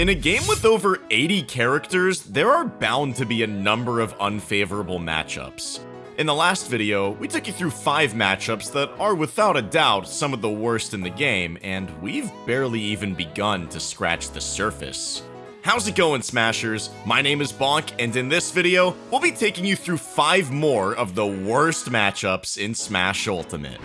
In a game with over 80 characters, there are bound to be a number of unfavorable matchups. In the last video, we took you through 5 matchups that are without a doubt some of the worst in the game, and we've barely even begun to scratch the surface. How's it going, Smashers? My name is Bonk, and in this video, we'll be taking you through 5 more of the worst matchups in Smash Ultimate.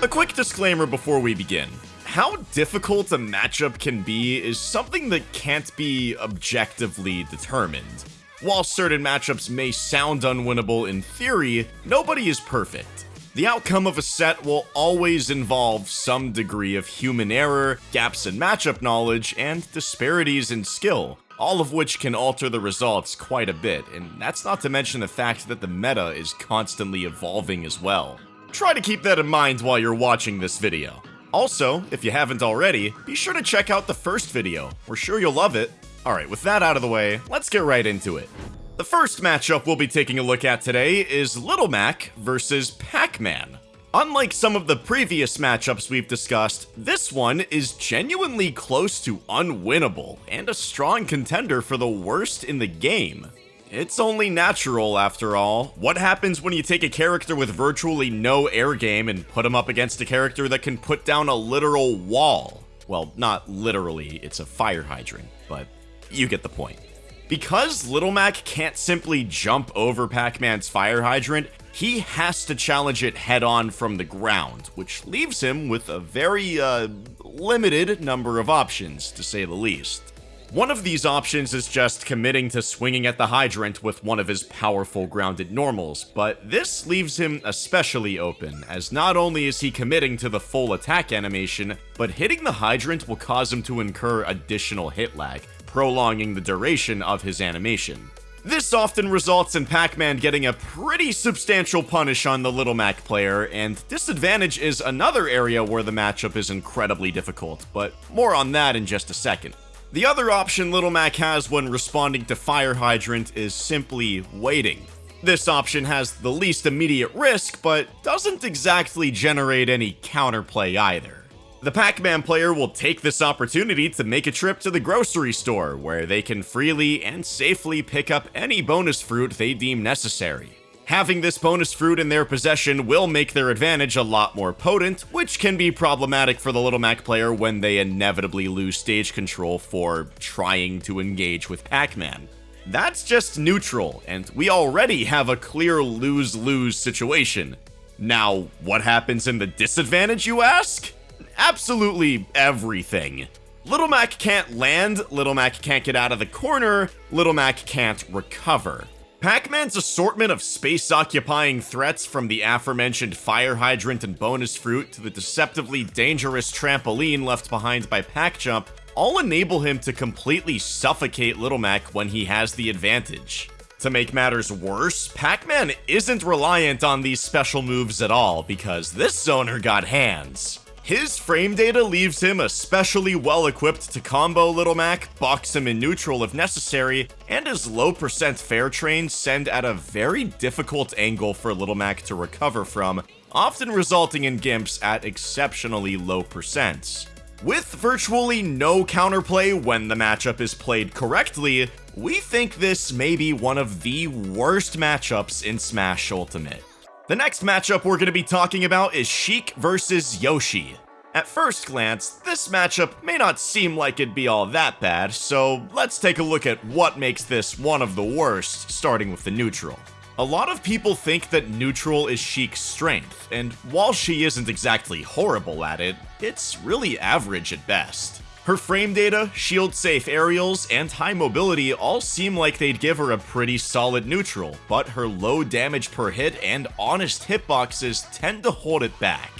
A quick disclaimer before we begin. How difficult a matchup can be is something that can't be objectively determined. While certain matchups may sound unwinnable in theory, nobody is perfect. The outcome of a set will always involve some degree of human error, gaps in matchup knowledge, and disparities in skill, all of which can alter the results quite a bit, and that's not to mention the fact that the meta is constantly evolving as well. Try to keep that in mind while you're watching this video. Also, if you haven't already, be sure to check out the first video. We're sure you'll love it. Alright, with that out of the way, let's get right into it. The first matchup we'll be taking a look at today is Little Mac versus Pac-Man. Unlike some of the previous matchups we've discussed, this one is genuinely close to unwinnable and a strong contender for the worst in the game. It's only natural, after all. What happens when you take a character with virtually no air game and put him up against a character that can put down a literal wall? Well, not literally, it's a fire hydrant, but you get the point. Because Little Mac can't simply jump over Pac-Man's fire hydrant, he has to challenge it head-on from the ground, which leaves him with a very, uh, limited number of options, to say the least. One of these options is just committing to swinging at the hydrant with one of his powerful grounded normals, but this leaves him especially open, as not only is he committing to the full attack animation, but hitting the hydrant will cause him to incur additional hit lag, prolonging the duration of his animation. This often results in Pac-Man getting a pretty substantial punish on the Little Mac player, and disadvantage is another area where the matchup is incredibly difficult, but more on that in just a second. The other option Little Mac has when responding to Fire Hydrant is simply waiting. This option has the least immediate risk, but doesn't exactly generate any counterplay either. The Pac-Man player will take this opportunity to make a trip to the grocery store, where they can freely and safely pick up any bonus fruit they deem necessary. Having this bonus fruit in their possession will make their advantage a lot more potent, which can be problematic for the Little Mac player when they inevitably lose stage control for trying to engage with Pac-Man. That's just neutral, and we already have a clear lose-lose situation. Now, what happens in the disadvantage, you ask? Absolutely everything. Little Mac can't land, Little Mac can't get out of the corner, Little Mac can't recover. Pac-Man's assortment of space-occupying threats from the aforementioned fire hydrant and bonus fruit to the deceptively dangerous trampoline left behind by Pac-Jump all enable him to completely suffocate Little Mac when he has the advantage. To make matters worse, Pac-Man isn't reliant on these special moves at all because this zoner got hands. His frame data leaves him especially well equipped to combo Little Mac, box him in neutral if necessary, and his low percent fair train send at a very difficult angle for Little Mac to recover from, often resulting in gimps at exceptionally low percents. With virtually no counterplay when the matchup is played correctly, we think this may be one of the worst matchups in Smash Ultimate. The next matchup we're going to be talking about is Sheik versus Yoshi. At first glance, this matchup may not seem like it'd be all that bad, so let's take a look at what makes this one of the worst, starting with the neutral. A lot of people think that neutral is Sheik's strength, and while she isn't exactly horrible at it, it's really average at best. Her frame data, shield safe aerials, and high mobility all seem like they'd give her a pretty solid neutral, but her low damage per hit and honest hitboxes tend to hold it back.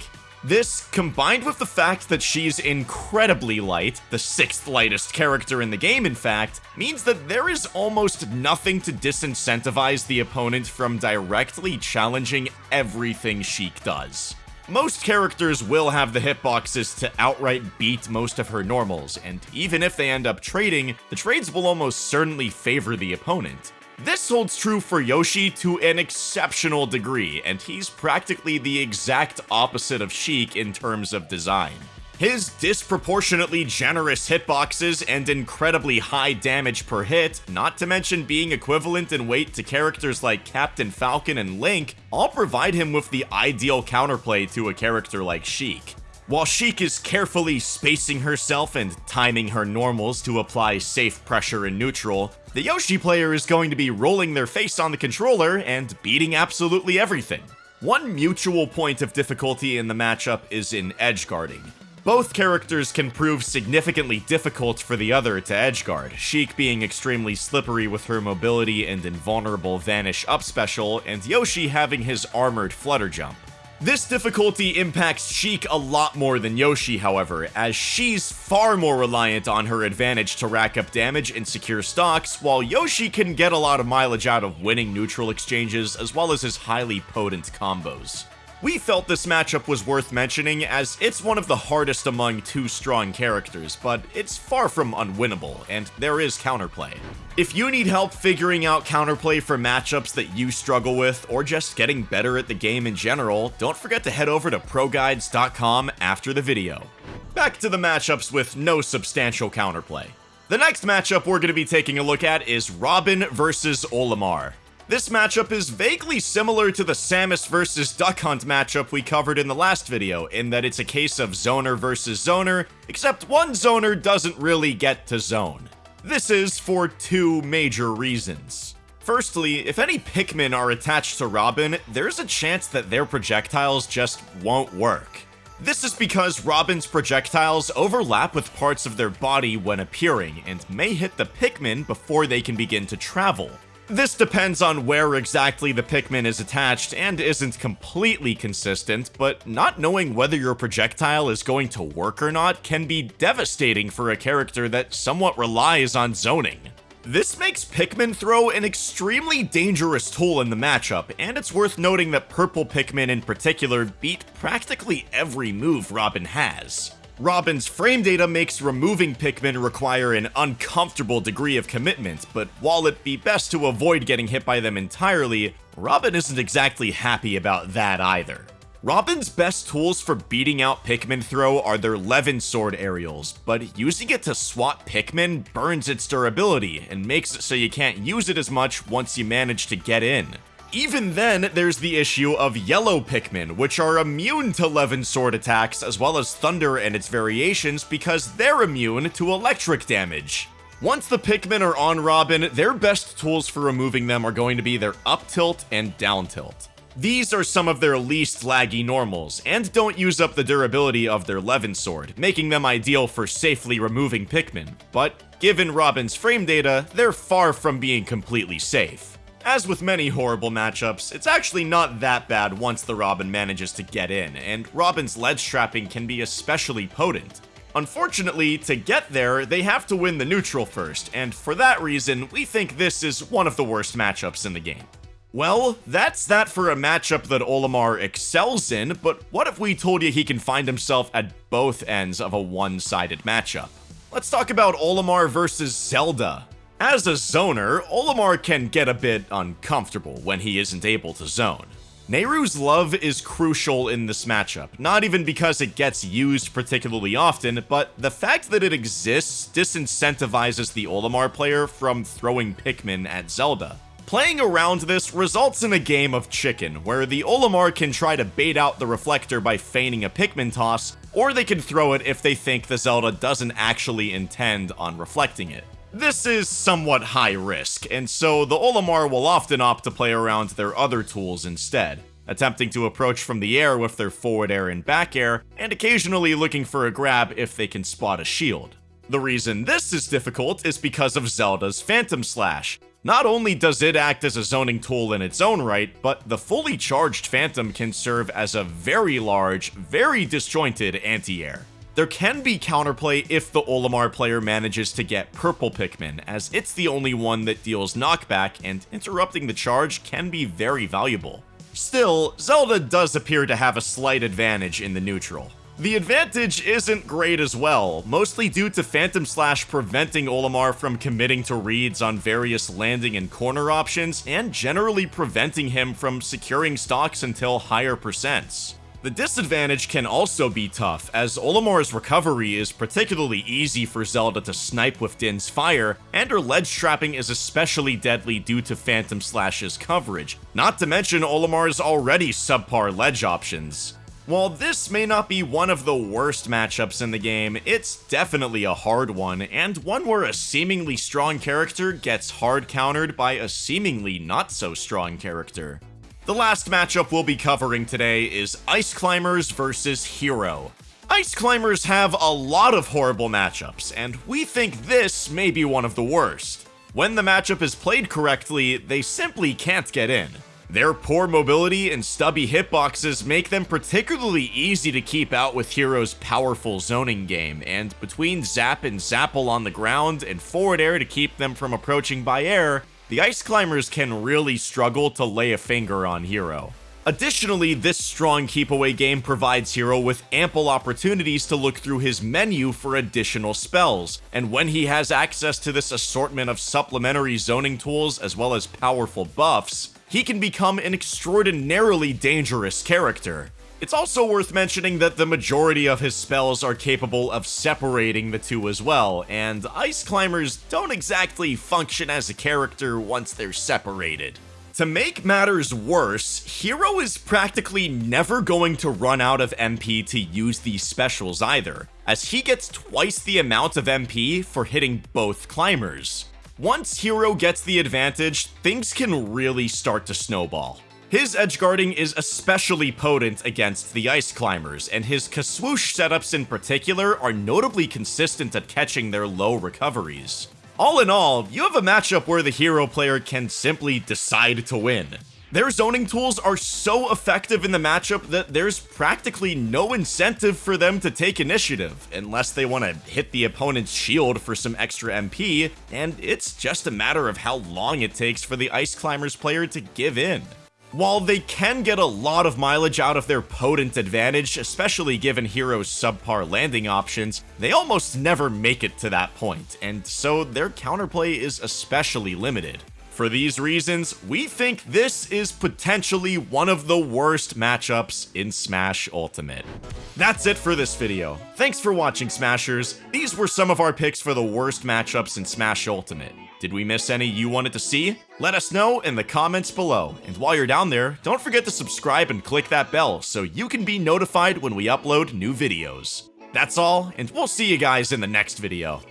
This, combined with the fact that she's incredibly light, the sixth lightest character in the game in fact, means that there is almost nothing to disincentivize the opponent from directly challenging everything Sheik does. Most characters will have the hitboxes to outright beat most of her normals, and even if they end up trading, the trades will almost certainly favor the opponent. This holds true for Yoshi to an exceptional degree, and he's practically the exact opposite of Sheik in terms of design. His disproportionately generous hitboxes and incredibly high damage per hit, not to mention being equivalent in weight to characters like Captain Falcon and Link, all provide him with the ideal counterplay to a character like Sheik. While Sheik is carefully spacing herself and timing her normals to apply safe pressure in neutral, the Yoshi player is going to be rolling their face on the controller and beating absolutely everything. One mutual point of difficulty in the matchup is in edge guarding. Both characters can prove significantly difficult for the other to edgeguard, Sheik being extremely slippery with her mobility and invulnerable vanish up special, and Yoshi having his armored flutter jump. This difficulty impacts Sheik a lot more than Yoshi, however, as she's far more reliant on her advantage to rack up damage and secure stocks, while Yoshi can get a lot of mileage out of winning neutral exchanges as well as his highly potent combos. We felt this matchup was worth mentioning as it's one of the hardest among two strong characters, but it's far from unwinnable, and there is counterplay. If you need help figuring out counterplay for matchups that you struggle with, or just getting better at the game in general, don't forget to head over to ProGuides.com after the video. Back to the matchups with no substantial counterplay. The next matchup we're going to be taking a look at is Robin versus Olimar. This matchup is vaguely similar to the Samus versus Duck Hunt matchup we covered in the last video, in that it's a case of zoner versus zoner, except one zoner doesn't really get to zone. This is for two major reasons. Firstly, if any Pikmin are attached to Robin, there's a chance that their projectiles just won't work. This is because Robin's projectiles overlap with parts of their body when appearing, and may hit the Pikmin before they can begin to travel. This depends on where exactly the Pikmin is attached and isn't completely consistent, but not knowing whether your projectile is going to work or not can be devastating for a character that somewhat relies on zoning. This makes Pikmin Throw an extremely dangerous tool in the matchup, and it's worth noting that Purple Pikmin in particular beat practically every move Robin has. Robin's frame data makes removing Pikmin require an uncomfortable degree of commitment, but while it'd be best to avoid getting hit by them entirely, Robin isn't exactly happy about that either. Robin's best tools for beating out Pikmin throw are their Levin Sword aerials, but using it to swat Pikmin burns its durability and makes it so you can't use it as much once you manage to get in. Even then, there's the issue of yellow Pikmin, which are immune to Levin Sword attacks, as well as Thunder and its variations, because they're immune to electric damage. Once the Pikmin are on Robin, their best tools for removing them are going to be their up tilt and down tilt. These are some of their least laggy normals, and don't use up the durability of their Levin Sword, making them ideal for safely removing Pikmin, but given Robin's frame data, they're far from being completely safe. As with many horrible matchups, it's actually not that bad once the Robin manages to get in, and Robin's ledge trapping can be especially potent. Unfortunately, to get there, they have to win the neutral first, and for that reason, we think this is one of the worst matchups in the game. Well, that's that for a matchup that Olimar excels in, but what if we told you he can find himself at both ends of a one-sided matchup? Let's talk about Olimar versus Zelda. As a zoner, Olimar can get a bit uncomfortable when he isn't able to zone. Nayru's love is crucial in this matchup, not even because it gets used particularly often, but the fact that it exists disincentivizes the Olimar player from throwing Pikmin at Zelda. Playing around this results in a game of chicken, where the Olimar can try to bait out the reflector by feigning a Pikmin toss, or they can throw it if they think the Zelda doesn't actually intend on reflecting it. This is somewhat high risk, and so the Olimar will often opt to play around their other tools instead, attempting to approach from the air with their forward air and back air, and occasionally looking for a grab if they can spot a shield. The reason this is difficult is because of Zelda's Phantom Slash. Not only does it act as a zoning tool in its own right, but the fully charged Phantom can serve as a very large, very disjointed anti-air. There can be counterplay if the Olimar player manages to get Purple Pikmin, as it's the only one that deals knockback, and interrupting the charge can be very valuable. Still, Zelda does appear to have a slight advantage in the neutral. The advantage isn't great as well, mostly due to Phantom Slash preventing Olimar from committing to reads on various landing and corner options, and generally preventing him from securing stocks until higher percents. The disadvantage can also be tough, as Olimar's recovery is particularly easy for Zelda to snipe with Din's fire, and her ledge trapping is especially deadly due to Phantom Slash's coverage, not to mention Olimar's already subpar ledge options. While this may not be one of the worst matchups in the game, it's definitely a hard one, and one where a seemingly strong character gets hard countered by a seemingly not so strong character. The last matchup we'll be covering today is Ice Climbers versus Hero. Ice Climbers have a lot of horrible matchups, and we think this may be one of the worst. When the matchup is played correctly, they simply can't get in. Their poor mobility and stubby hitboxes make them particularly easy to keep out with Hero's powerful zoning game, and between Zap and Zapple on the ground and forward air to keep them from approaching by air, the Ice Climbers can really struggle to lay a finger on Hero. Additionally, this strong keep away game provides Hero with ample opportunities to look through his menu for additional spells, and when he has access to this assortment of supplementary zoning tools as well as powerful buffs, he can become an extraordinarily dangerous character. It's also worth mentioning that the majority of his spells are capable of separating the two as well, and Ice Climbers don't exactly function as a character once they're separated. To make matters worse, Hero is practically never going to run out of MP to use these specials either, as he gets twice the amount of MP for hitting both climbers. Once Hero gets the advantage, things can really start to snowball. His edge guarding is especially potent against the Ice Climbers, and his Kaswoosh setups in particular are notably consistent at catching their low recoveries. All in all, you have a matchup where the hero player can simply decide to win. Their zoning tools are so effective in the matchup that there's practically no incentive for them to take initiative, unless they want to hit the opponent's shield for some extra MP, and it's just a matter of how long it takes for the Ice Climbers player to give in. While they can get a lot of mileage out of their potent advantage, especially given Hero's subpar landing options, they almost never make it to that point, and so their counterplay is especially limited. For these reasons, we think this is potentially one of the worst matchups in Smash Ultimate. That's it for this video. Thanks for watching, Smashers. These were some of our picks for the worst matchups in Smash Ultimate. Did we miss any you wanted to see? Let us know in the comments below. And while you're down there, don't forget to subscribe and click that bell so you can be notified when we upload new videos. That's all, and we'll see you guys in the next video.